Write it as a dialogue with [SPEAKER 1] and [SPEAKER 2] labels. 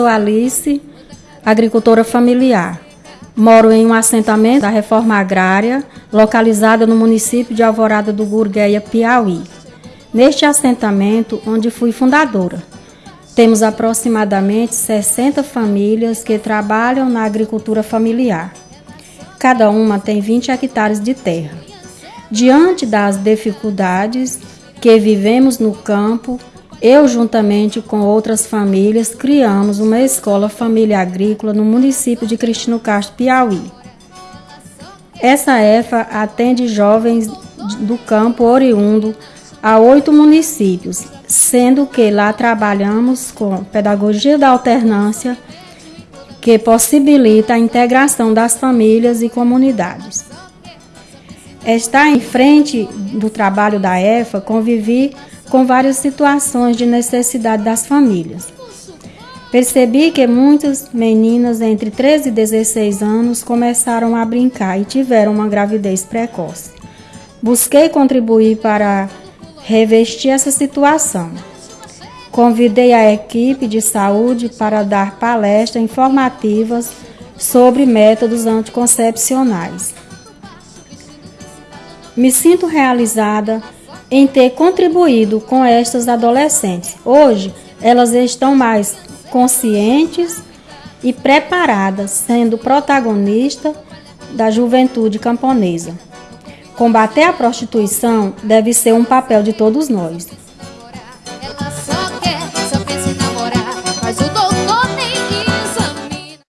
[SPEAKER 1] sou Alice, agricultora familiar. Moro em um assentamento da reforma agrária, localizado no município de Alvorada do Gurgueia, Piauí. Neste assentamento, onde fui fundadora, temos aproximadamente 60 famílias que trabalham na agricultura familiar. Cada uma tem 20 hectares de terra. Diante das dificuldades que vivemos no campo, eu, juntamente com outras famílias, criamos uma escola família agrícola no município de Cristino Castro, Piauí. Essa EFA atende jovens do campo oriundo a oito municípios, sendo que lá trabalhamos com pedagogia da alternância, que possibilita a integração das famílias e comunidades. Está em frente do trabalho da EFA, convivi com várias situações de necessidade das famílias. Percebi que muitas meninas entre 13 e 16 anos começaram a brincar e tiveram uma gravidez precoce. Busquei contribuir para revestir essa situação. Convidei a equipe de saúde para dar palestras informativas sobre métodos anticoncepcionais. Me sinto realizada em ter contribuído com estas adolescentes. Hoje, elas estão mais conscientes e preparadas, sendo protagonista da juventude camponesa. Combater a prostituição deve ser um papel de todos nós.